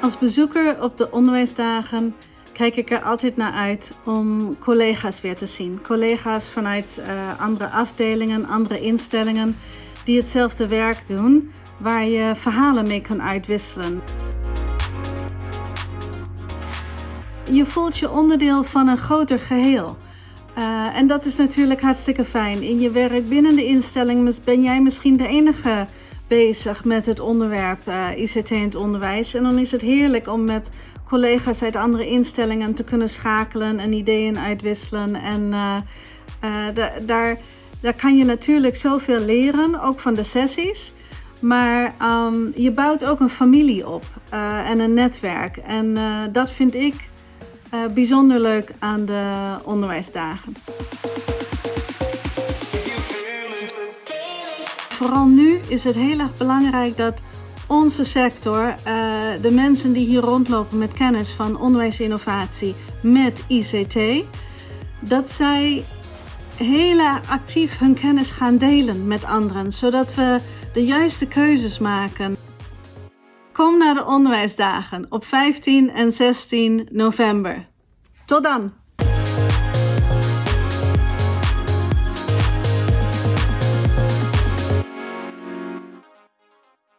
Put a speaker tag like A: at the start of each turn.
A: Als bezoeker op de onderwijsdagen kijk ik er altijd naar uit om collega's weer te zien. Collega's vanuit uh, andere afdelingen, andere instellingen die hetzelfde werk doen, waar je verhalen mee kan uitwisselen. Je voelt je onderdeel van een groter geheel. Uh, en dat is natuurlijk hartstikke fijn. In je werk binnen de instelling ben jij misschien de enige bezig met het onderwerp uh, ICT in het onderwijs. En dan is het heerlijk om met collega's uit andere instellingen te kunnen schakelen en ideeën uitwisselen. En uh, daar, daar kan je natuurlijk zoveel leren, ook van de sessies. Maar um, je bouwt ook een familie op en een netwerk. En dat vind ik bijzonder leuk aan de onderwijsdagen. Vooral nu is het heel erg belangrijk dat onze sector, uh, de mensen die hier rondlopen met kennis van onderwijsinnovatie met ICT, dat zij heel actief hun kennis gaan delen met anderen, zodat we de juiste keuzes maken. Kom naar de onderwijsdagen op 15 en 16 november. Tot dan!